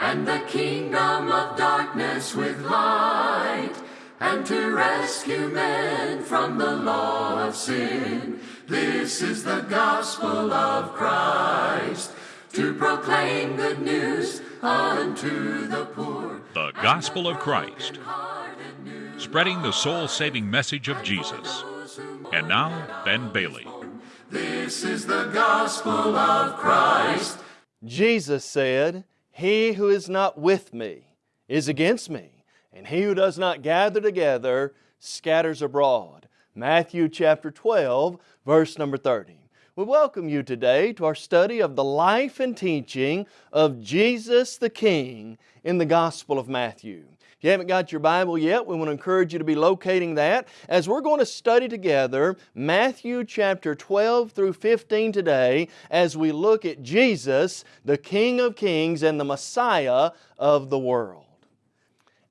and the kingdom of darkness with light, and to rescue men from the law of sin. This is the gospel of Christ, to proclaim good news unto the poor. The Gospel of Christ, spreading the soul saving message of Jesus. And now, Ben Bailey. This is the gospel of Christ. Jesus said, He who is not with me is against me, and he who does not gather together scatters abroad. Matthew chapter 12, verse number 30. We welcome you today to our study of the life and teaching of Jesus the King in the Gospel of Matthew. If you haven't got your Bible yet, we want to encourage you to be locating that as we're going to study together Matthew chapter 12 through 15 today as we look at Jesus, the King of Kings and the Messiah of the world.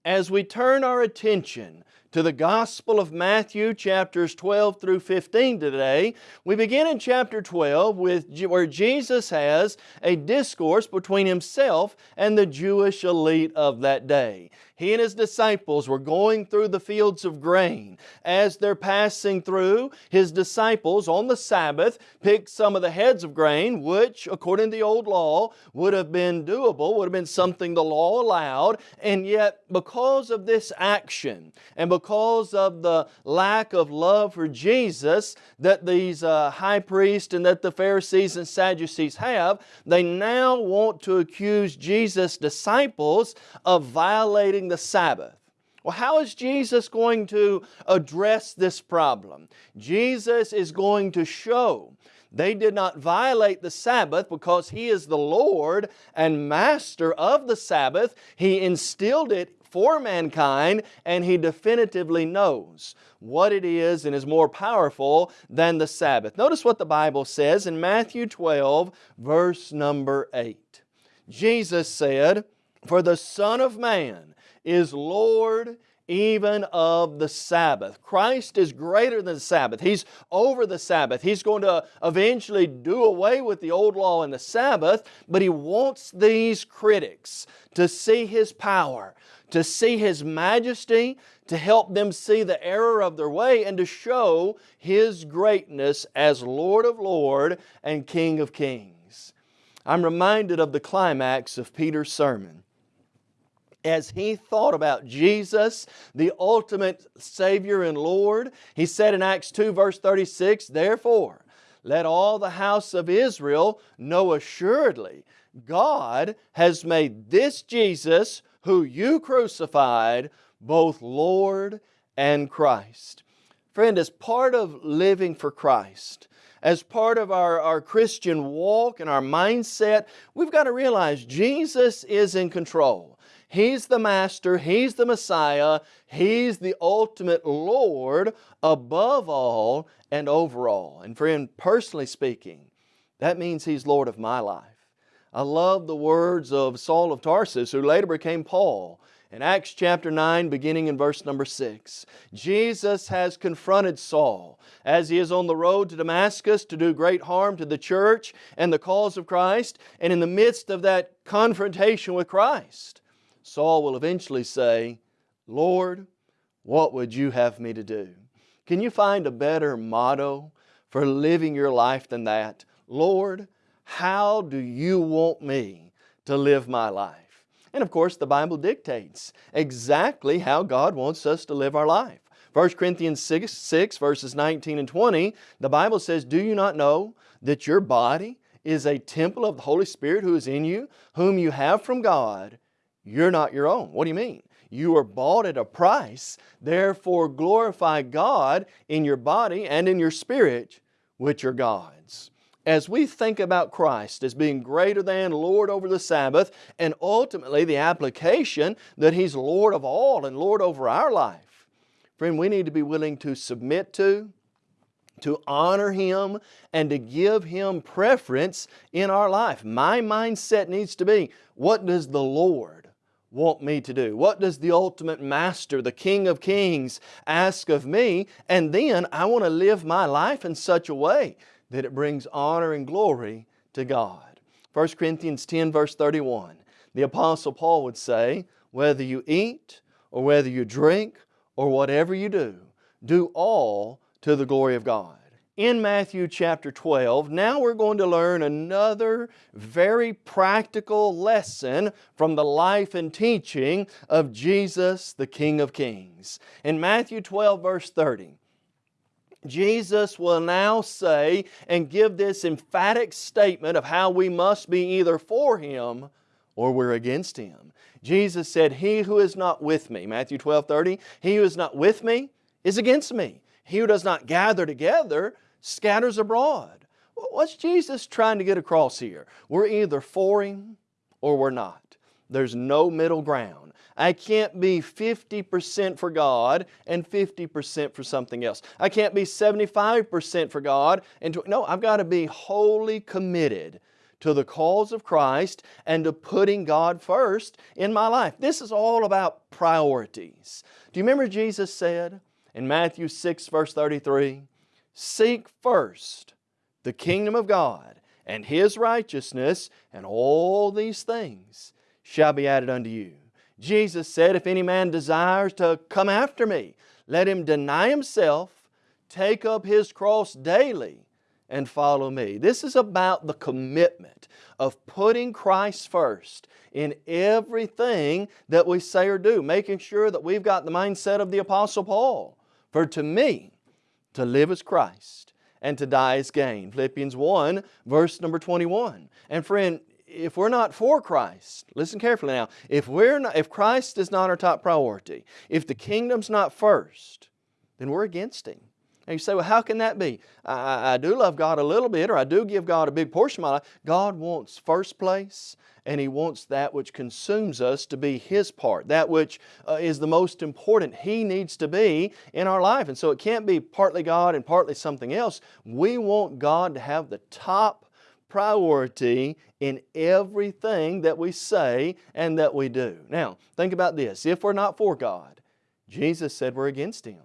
As we turn our attention to the Gospel of Matthew chapters 12 through 15 today. We begin in chapter 12 with where Jesus has a discourse between Himself and the Jewish elite of that day. He and His disciples were going through the fields of grain. As they're passing through, His disciples on the Sabbath picked some of the heads of grain, which according to the old law would have been doable, would have been something the law allowed, and yet because of this action and because of the lack of love for Jesus that these uh, high priests and that the Pharisees and Sadducees have, they now want to accuse Jesus' disciples of violating the Sabbath. Well, how is Jesus going to address this problem? Jesus is going to show they did not violate the Sabbath because He is the Lord and Master of the Sabbath. He instilled it for mankind and He definitively knows what it is and is more powerful than the Sabbath. Notice what the Bible says in Matthew 12 verse number 8. Jesus said, For the Son of Man is Lord even of the Sabbath. Christ is greater than the Sabbath. He's over the Sabbath. He's going to eventually do away with the old law and the Sabbath, but He wants these critics to see His power, to see His majesty, to help them see the error of their way and to show His greatness as Lord of Lord and King of Kings. I'm reminded of the climax of Peter's sermon as he thought about Jesus, the ultimate Savior and Lord. He said in Acts 2 verse 36, Therefore, let all the house of Israel know assuredly God has made this Jesus who you crucified both Lord and Christ. Friend, as part of living for Christ, as part of our, our Christian walk and our mindset, we've got to realize Jesus is in control. He's the Master, He's the Messiah, He's the ultimate Lord above all and over all. And friend, personally speaking, that means He's Lord of my life. I love the words of Saul of Tarsus, who later became Paul. In Acts chapter 9, beginning in verse number 6, Jesus has confronted Saul as he is on the road to Damascus to do great harm to the church and the cause of Christ. And in the midst of that confrontation with Christ, Saul will eventually say, Lord, what would you have me to do? Can you find a better motto for living your life than that? Lord, how do you want me to live my life? And of course, the Bible dictates exactly how God wants us to live our life. 1 Corinthians 6, 6 verses 19 and 20, the Bible says, Do you not know that your body is a temple of the Holy Spirit who is in you, whom you have from God, you're not your own. What do you mean? You were bought at a price, therefore glorify God in your body and in your spirit, which are God's. As we think about Christ as being greater than Lord over the Sabbath and ultimately the application that He's Lord of all and Lord over our life, friend, we need to be willing to submit to, to honor Him and to give Him preference in our life. My mindset needs to be, what does the Lord want me to do? What does the ultimate master, the King of Kings, ask of me? And then I want to live my life in such a way that it brings honor and glory to God. 1 Corinthians 10 verse 31. The Apostle Paul would say, whether you eat or whether you drink or whatever you do, do all to the glory of God. In Matthew chapter 12, now we're going to learn another very practical lesson from the life and teaching of Jesus, the King of Kings. In Matthew 12 verse 30, Jesus will now say and give this emphatic statement of how we must be either for Him or we're against Him. Jesus said, He who is not with me, Matthew 12, 30, He who is not with me is against me. He who does not gather together scatters abroad. What's Jesus trying to get across here? We're either for Him or we're not. There's no middle ground. I can't be 50% for God and 50% for something else. I can't be 75% for God and no, I've got to be wholly committed to the cause of Christ and to putting God first in my life. This is all about priorities. Do you remember Jesus said in Matthew 6 verse 33, Seek first the kingdom of God and His righteousness and all these things shall be added unto you. Jesus said, If any man desires to come after me, let him deny himself, take up his cross daily, and follow me. This is about the commitment of putting Christ first in everything that we say or do, making sure that we've got the mindset of the Apostle Paul. For to me, to live is Christ, and to die is gain. Philippians 1, verse number 21. And friend, if we're not for Christ, listen carefully now, if, we're not, if Christ is not our top priority, if the kingdom's not first, then we're against Him. And you say, well, how can that be? I, I, do love God a little bit, or I do give God a big portion of my life. God wants first place, and He wants that which consumes us to be His part, that which uh, is the most important He needs to be in our life. And so it can't be partly God and partly something else. We want God to have the top priority in everything that we say and that we do. Now, think about this. If we're not for God, Jesus said we're against Him.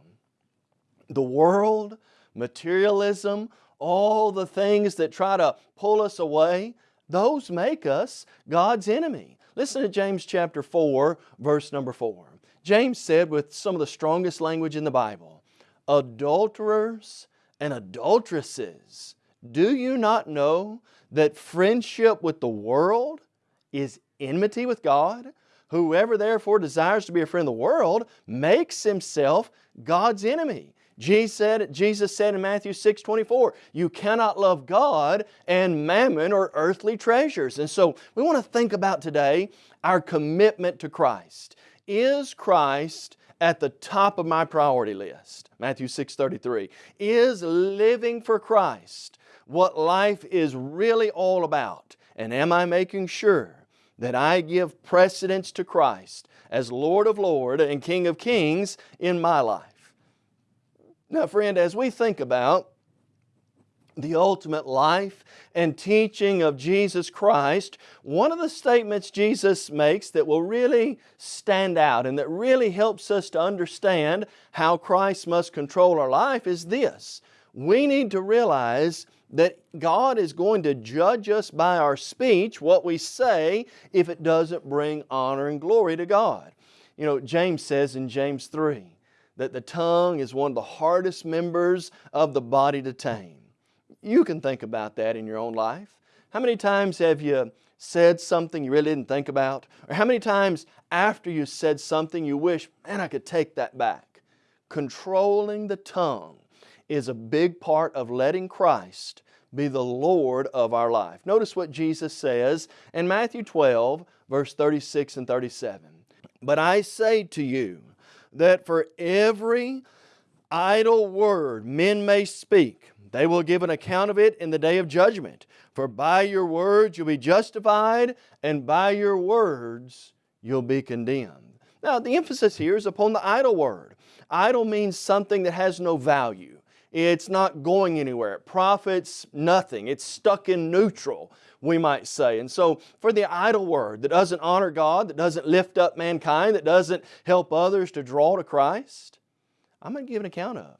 The world, materialism, all the things that try to pull us away, those make us God's enemy. Listen to James chapter 4, verse number 4. James said with some of the strongest language in the Bible, Adulterers and adulteresses, do you not know that friendship with the world is enmity with God? Whoever therefore desires to be a friend of the world makes himself God's enemy. Jesus said, Jesus said in Matthew 6, 24, you cannot love God and mammon or earthly treasures. And so we want to think about today our commitment to Christ. Is Christ at the top of my priority list? Matthew 6, 33. Is living for Christ what life is really all about? And am I making sure that I give precedence to Christ as Lord of Lords and King of Kings in my life? Now friend, as we think about the ultimate life and teaching of Jesus Christ, one of the statements Jesus makes that will really stand out and that really helps us to understand how Christ must control our life is this. We need to realize that God is going to judge us by our speech, what we say, if it doesn't bring honor and glory to God. You know, James says in James 3 that the tongue is one of the hardest members of the body to tame. You can think about that in your own life. How many times have you said something you really didn't think about? Or how many times after you said something you wish, man, I could take that back? Controlling the tongue is a big part of letting Christ be the Lord of our life. Notice what Jesus says in Matthew 12, verse 36 and 37. But I say to you that for every idle word men may speak, they will give an account of it in the day of judgment. For by your words you'll be justified, and by your words you'll be condemned. Now, the emphasis here is upon the idle word. Idle means something that has no value. It's not going anywhere. It profits nothing. It's stuck in neutral, we might say. And so for the idle word that doesn't honor God, that doesn't lift up mankind, that doesn't help others to draw to Christ, I'm going to give an account of.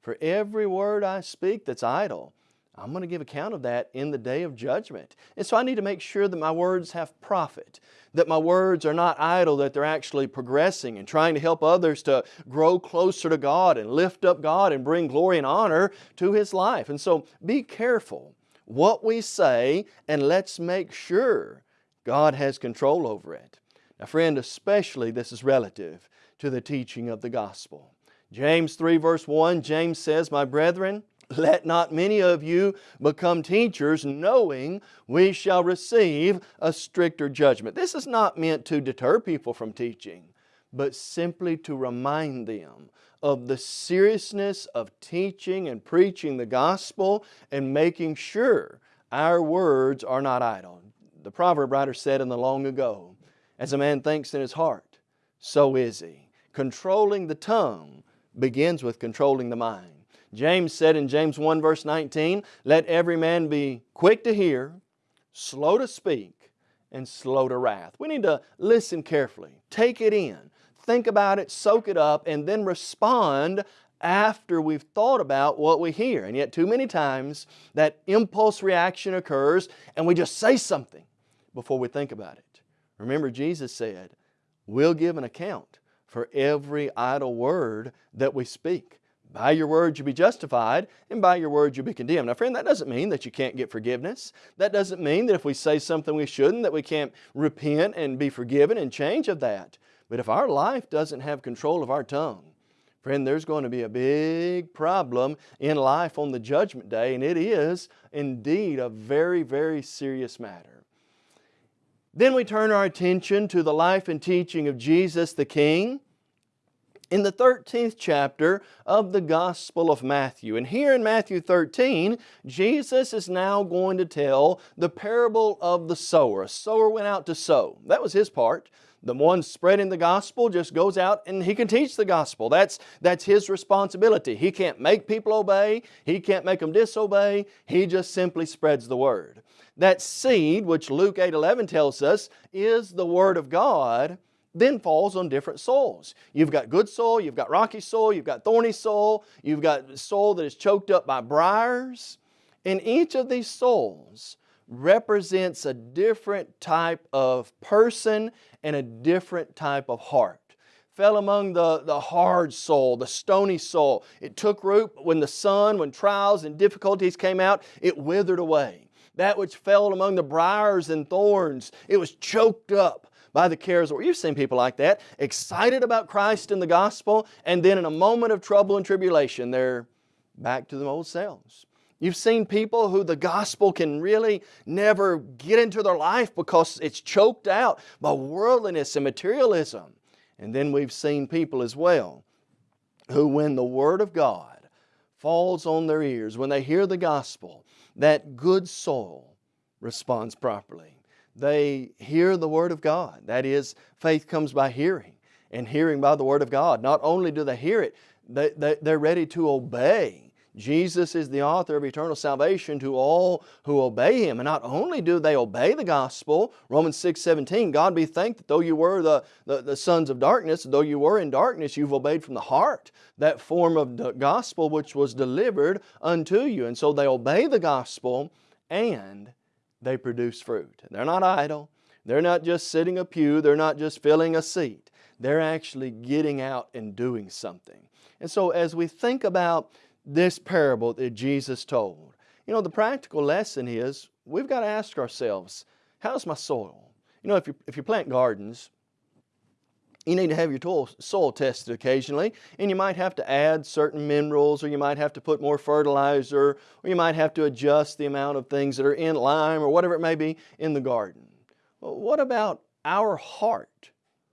For every word I speak that's idle, I'm going to give account of that in the day of judgment. And so I need to make sure that my words have profit, that my words are not idle, that they're actually progressing and trying to help others to grow closer to God and lift up God and bring glory and honor to His life. And so be careful what we say and let's make sure God has control over it. Now friend, especially this is relative to the teaching of the gospel. James 3 verse 1, James says, My brethren, let not many of you become teachers, knowing we shall receive a stricter judgment. This is not meant to deter people from teaching, but simply to remind them of the seriousness of teaching and preaching the gospel and making sure our words are not idle. The proverb writer said in the long ago, as a man thinks in his heart, so is he. Controlling the tongue begins with controlling the mind. James said in James 1 verse 19, Let every man be quick to hear, slow to speak, and slow to wrath. We need to listen carefully, take it in, think about it, soak it up, and then respond after we've thought about what we hear. And yet too many times that impulse reaction occurs and we just say something before we think about it. Remember Jesus said, we'll give an account for every idle word that we speak. By your words you'll be justified, and by your words you'll be condemned. Now friend, that doesn't mean that you can't get forgiveness. That doesn't mean that if we say something we shouldn't, that we can't repent and be forgiven and change of that. But if our life doesn't have control of our tongue, friend, there's going to be a big problem in life on the judgment day, and it is indeed a very, very serious matter. Then we turn our attention to the life and teaching of Jesus the King in the 13th chapter of the Gospel of Matthew. And here in Matthew 13, Jesus is now going to tell the parable of the sower. A sower went out to sow. That was his part. The one spreading the gospel just goes out and he can teach the gospel. That's, that's his responsibility. He can't make people obey. He can't make them disobey. He just simply spreads the word. That seed, which Luke 8.11 tells us, is the Word of God then falls on different soils. You've got good soil, you've got rocky soil, you've got thorny soil, you've got soil that is choked up by briars. And each of these soils represents a different type of person and a different type of heart. Fell among the, the hard soil, the stony soil. It took root when the sun, when trials and difficulties came out, it withered away. That which fell among the briars and thorns, it was choked up by the cares. Or you've seen people like that, excited about Christ and the gospel, and then in a moment of trouble and tribulation, they're back to the old selves. You've seen people who the gospel can really never get into their life because it's choked out by worldliness and materialism. And then we've seen people as well who when the Word of God falls on their ears, when they hear the gospel, that good soul responds properly they hear the Word of God. That is, faith comes by hearing and hearing by the Word of God. Not only do they hear it, they, they, they're ready to obey. Jesus is the author of eternal salvation to all who obey Him. And not only do they obey the gospel, Romans 6, 17, God be thanked that though you were the, the, the, sons of darkness, though you were in darkness, you've obeyed from the heart that form of the gospel which was delivered unto you. And so they obey the gospel and they produce fruit. They're not idle. They're not just sitting a pew. They're not just filling a seat. They're actually getting out and doing something. And so as we think about this parable that Jesus told, you know, the practical lesson is we've got to ask ourselves, how's my soil? You know, if you, if you plant gardens, you need to have your soil tested occasionally and you might have to add certain minerals or you might have to put more fertilizer or you might have to adjust the amount of things that are in lime or whatever it may be in the garden. Well, what about our heart?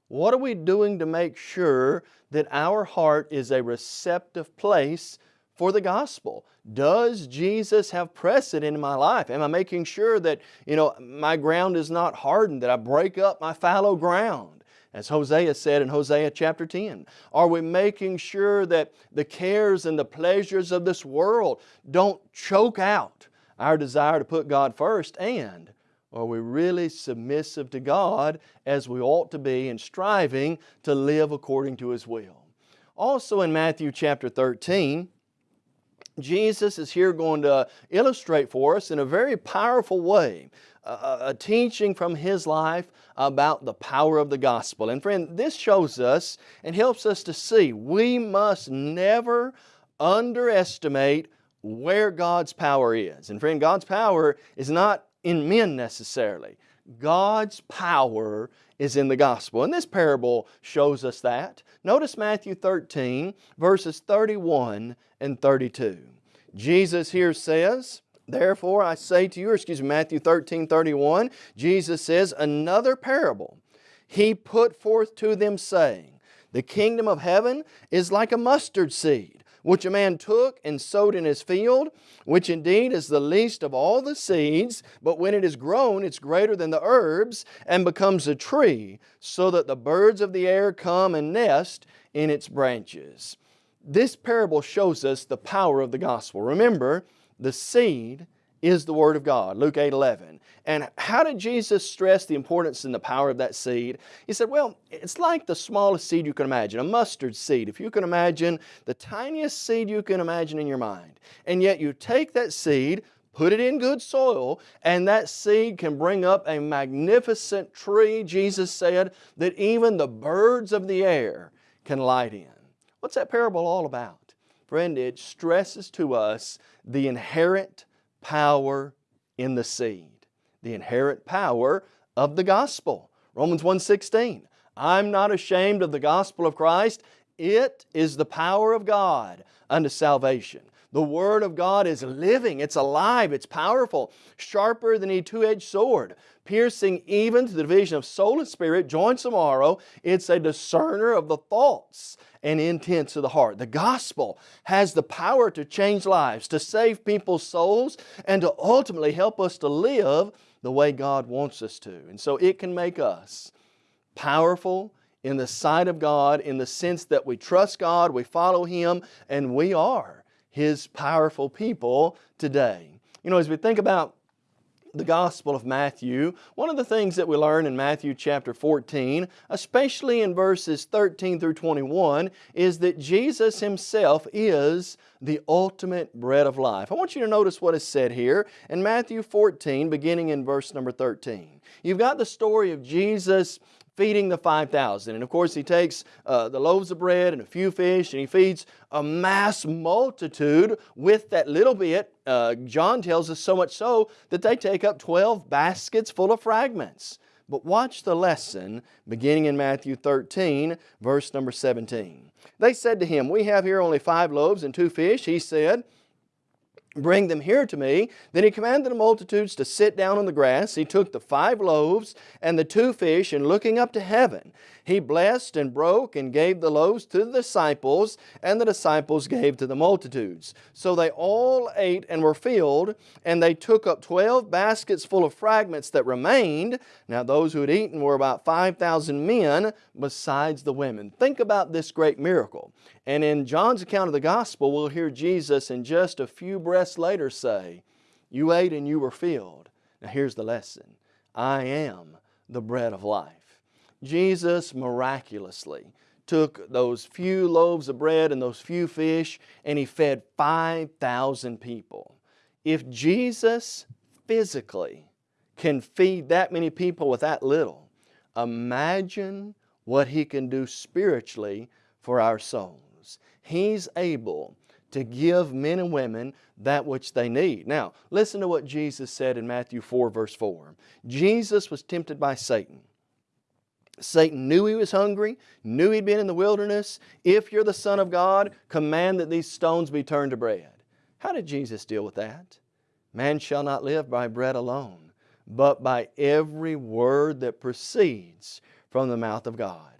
What are we doing to make sure that our heart is a receptive place for the gospel? Does Jesus have precedent in my life? Am I making sure that you know my ground is not hardened, that I break up my fallow ground? As Hosea said in Hosea chapter 10, are we making sure that the cares and the pleasures of this world don't choke out our desire to put God first and are we really submissive to God as we ought to be and striving to live according to His will? Also in Matthew chapter 13, Jesus is here going to illustrate for us in a very powerful way a, a, teaching from His life about the power of the gospel. And friend, this shows us and helps us to see we must never underestimate where God's power is. And friend, God's power is not in men necessarily. God's power is in the gospel. And this parable shows us that. Notice Matthew 13, verses 31 and 32. Jesus here says, Therefore I say to you, excuse me, Matthew 13, 31, Jesus says, Another parable He put forth to them, saying, The kingdom of heaven is like a mustard seed, which a man took and sowed in his field, which indeed is the least of all the seeds, but when it is grown, it's greater than the herbs, and becomes a tree, so that the birds of the air come and nest in its branches. This parable shows us the power of the gospel. Remember, the seed is the Word of God, Luke 8 11. And how did Jesus stress the importance and the power of that seed? He said, well, it's like the smallest seed you can imagine, a mustard seed. If you can imagine the tiniest seed you can imagine in your mind, and yet you take that seed, put it in good soil, and that seed can bring up a magnificent tree, Jesus said, that even the birds of the air can light in. What's that parable all about? Friend, it stresses to us the inherent power in the seed, the inherent power of the gospel. Romans 1.16, I'm not ashamed of the gospel of Christ. It is the power of God unto salvation. The Word of God is living, it's alive, it's powerful, sharper than a two-edged sword, piercing even to the division of soul and spirit, joints and marrow. It's a discerner of the thoughts and intents of the heart. The gospel has the power to change lives, to save people's souls, and to ultimately help us to live the way God wants us to. And so it can make us powerful in the sight of God in the sense that we trust God, we follow Him, and we are His powerful people today. You know, as we think about the Gospel of Matthew, one of the things that we learn in Matthew chapter 14, especially in verses 13 through 21, is that Jesus Himself is the ultimate bread of life. I want you to notice what is said here in Matthew 14, beginning in verse number 13. You've got the story of Jesus feeding the 5,000. And of course he takes uh, the loaves of bread and a few fish and he feeds a mass multitude with that little bit. Uh, John tells us so much so that they take up 12 baskets full of fragments. But watch the lesson beginning in Matthew 13 verse number 17. They said to him, we have here only five loaves and two fish. He said, Bring them here to me. Then he commanded the multitudes to sit down on the grass. He took the five loaves and the two fish, and looking up to heaven, he blessed and broke and gave the loaves to the disciples, and the disciples gave to the multitudes. So they all ate and were filled, and they took up twelve baskets full of fragments that remained. Now those who had eaten were about 5,000 men, besides the women. Think about this great miracle. And in John's account of the gospel, we'll hear Jesus in just a few breaths later say, You ate and you were filled. Now here's the lesson I am the bread of life. Jesus miraculously took those few loaves of bread and those few fish and He fed 5,000 people. If Jesus physically can feed that many people with that little, imagine what He can do spiritually for our souls. He's able to give men and women that which they need. Now, listen to what Jesus said in Matthew 4 verse 4. Jesus was tempted by Satan Satan knew he was hungry, knew he'd been in the wilderness. If you're the Son of God, command that these stones be turned to bread. How did Jesus deal with that? Man shall not live by bread alone, but by every word that proceeds from the mouth of God.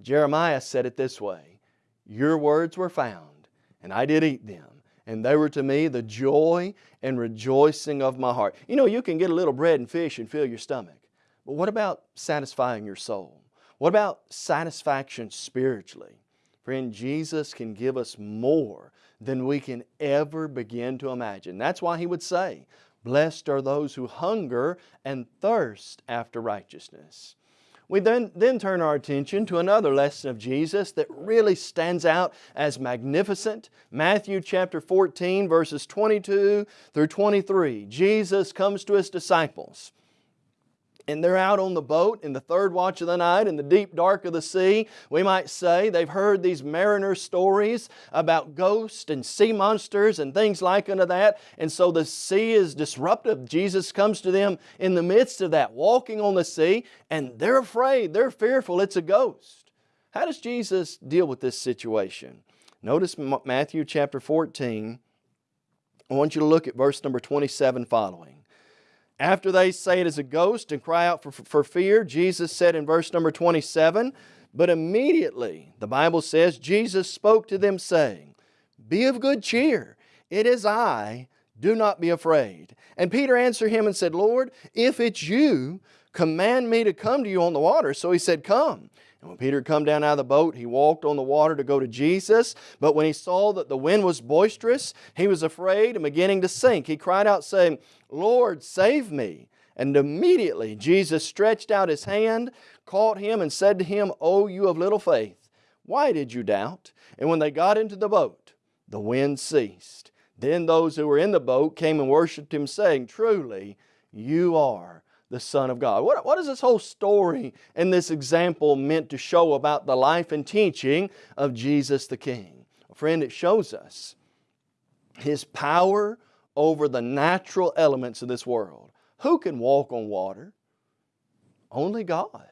Jeremiah said it this way, Your words were found, and I did eat them, and they were to me the joy and rejoicing of my heart. You know, you can get a little bread and fish and fill your stomach, but what about satisfying your soul? What about satisfaction spiritually? Friend, Jesus can give us more than we can ever begin to imagine. That's why He would say, Blessed are those who hunger and thirst after righteousness. We then, then turn our attention to another lesson of Jesus that really stands out as magnificent. Matthew chapter 14 verses 22 through 23. Jesus comes to His disciples and they're out on the boat in the third watch of the night in the deep dark of the sea. We might say they've heard these mariner stories about ghosts and sea monsters and things like unto that. And so the sea is disruptive. Jesus comes to them in the midst of that, walking on the sea, and they're afraid, they're fearful, it's a ghost. How does Jesus deal with this situation? Notice Matthew chapter 14. I want you to look at verse number 27 following. After they say it is a ghost and cry out for, for fear, Jesus said in verse number 27, But immediately, the Bible says, Jesus spoke to them saying, Be of good cheer, it is I, do not be afraid. And Peter answered him and said, Lord, if it's you, command me to come to you on the water. So he said, Come. And when Peter come down out of the boat, he walked on the water to go to Jesus. But when he saw that the wind was boisterous, he was afraid and beginning to sink. He cried out, saying, Lord, save me. And immediately Jesus stretched out his hand, caught him, and said to him, O you of little faith, why did you doubt? And when they got into the boat, the wind ceased. Then those who were in the boat came and worshipped him, saying, Truly, you are the Son of God. What, what is this whole story and this example meant to show about the life and teaching of Jesus the King? Friend, it shows us His power over the natural elements of this world. Who can walk on water? Only God.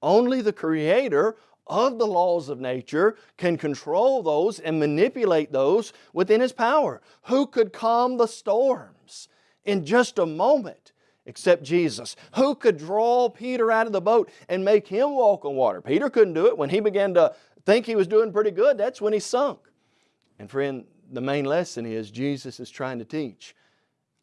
Only the Creator of the laws of nature can control those and manipulate those within His power. Who could calm the storms in just a moment? Except Jesus. Who could draw Peter out of the boat and make him walk on water? Peter couldn't do it. When he began to think he was doing pretty good, that's when he sunk. And friend, the main lesson is Jesus is trying to teach.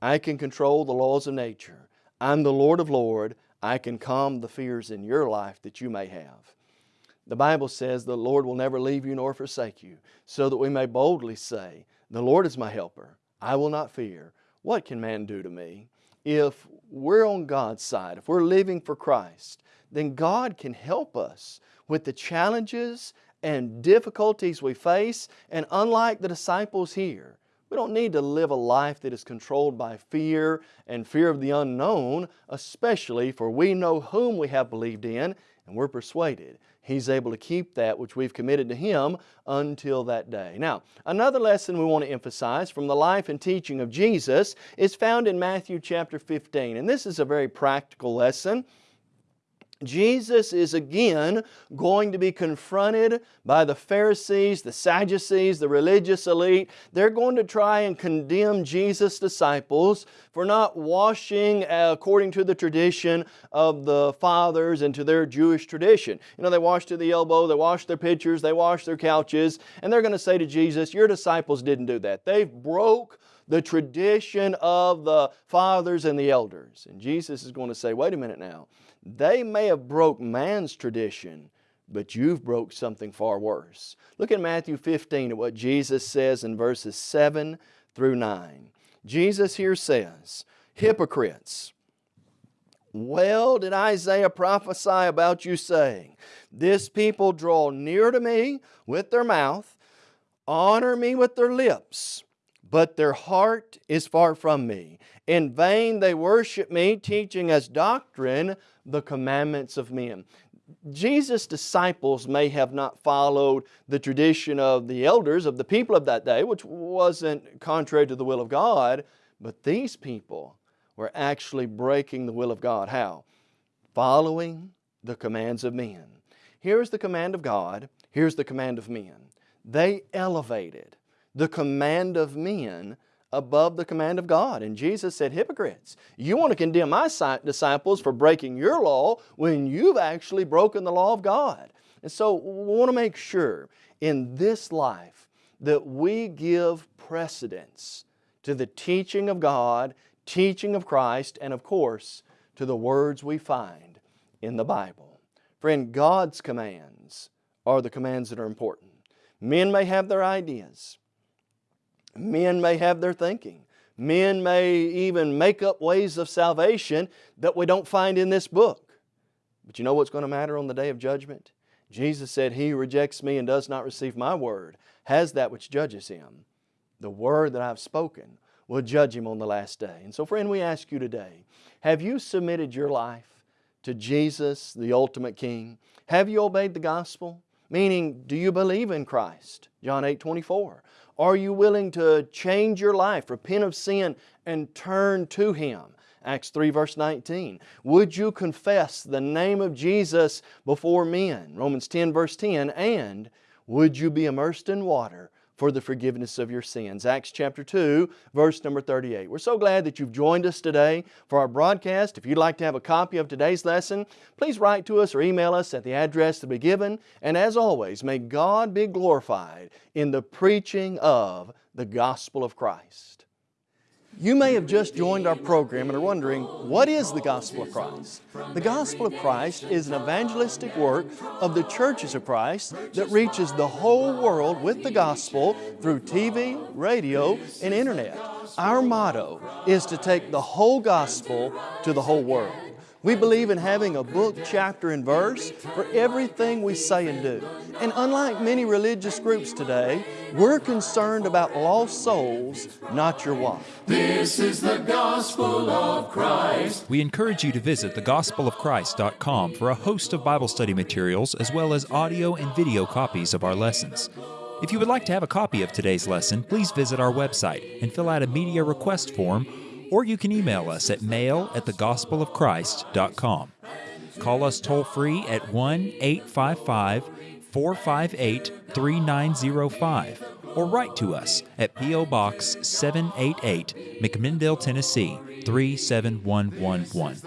I can control the laws of nature. I'm the Lord of Lord. I can calm the fears in your life that you may have. The Bible says the Lord will never leave you nor forsake you, so that we may boldly say, The Lord is my helper. I will not fear. What can man do to me? If we're on God's side, if we're living for Christ, then God can help us with the challenges and difficulties we face. And unlike the disciples here, we don't need to live a life that is controlled by fear and fear of the unknown, especially for we know whom we have believed in and we're persuaded He's able to keep that which we've committed to Him until that day. Now, another lesson we want to emphasize from the life and teaching of Jesus is found in Matthew chapter 15. And this is a very practical lesson. Jesus is again going to be confronted by the Pharisees, the Sadducees, the religious elite. They're going to try and condemn Jesus' disciples for not washing according to the tradition of the fathers and to their Jewish tradition. You know, they wash to the elbow, they wash their pitchers, they wash their couches, and they're going to say to Jesus, your disciples didn't do that. They broke the tradition of the fathers and the elders. And Jesus is going to say, wait a minute now. They may have broke man's tradition, but you've broke something far worse. Look at Matthew 15 at what Jesus says in verses 7 through 9. Jesus here says, Hypocrites, well did Isaiah prophesy about you saying, This people draw near to me with their mouth, honor me with their lips, but their heart is far from me. In vain they worship me, teaching as doctrine the commandments of men. Jesus' disciples may have not followed the tradition of the elders of the people of that day, which wasn't contrary to the will of God, but these people were actually breaking the will of God. How? Following the commands of men. Here's the command of God, here's the command of men. They elevated the command of men above the command of God. And Jesus said, hypocrites, you want to condemn my disciples for breaking your law when you've actually broken the law of God. And so we want to make sure in this life that we give precedence to the teaching of God, teaching of Christ, and of course, to the words we find in the Bible. Friend, God's commands are the commands that are important. Men may have their ideas. Men may have their thinking. Men may even make up ways of salvation that we don't find in this book. But you know what's going to matter on the day of judgment? Jesus said, He who rejects me and does not receive my word has that which judges him. The word that I've spoken will judge him on the last day. And so, friend, we ask you today have you submitted your life to Jesus, the ultimate King? Have you obeyed the gospel? Meaning, do you believe in Christ? John 8 24. Are you willing to change your life, repent of sin, and turn to Him? Acts 3 verse 19. Would you confess the name of Jesus before men? Romans 10 verse 10. And would you be immersed in water for the forgiveness of your sins? Acts chapter 2 verse number 38. We're so glad that you've joined us today for our broadcast. If you'd like to have a copy of today's lesson, please write to us or email us at the address to be given. And as always, may God be glorified in the preaching of the gospel of Christ. You may have just joined our program and are wondering, what is the Gospel of Christ? The Gospel of Christ is an evangelistic work of the churches of Christ that reaches the whole world with the gospel through TV, radio, and internet. Our motto is to take the whole gospel to the whole world. We believe in having a book, chapter, and verse for everything we say and do. And unlike many religious groups today, we're concerned about lost souls, not your wife. This is the gospel of Christ. We encourage you to visit thegospelofchrist.com for a host of Bible study materials as well as audio and video copies of our lessons. If you would like to have a copy of today's lesson, please visit our website and fill out a media request form or you can email us at mail at thegospelofchrist.com. Call us toll free at 1 855 458 3905 or write to us at P.O. Box 788, McMinnville, Tennessee 37111.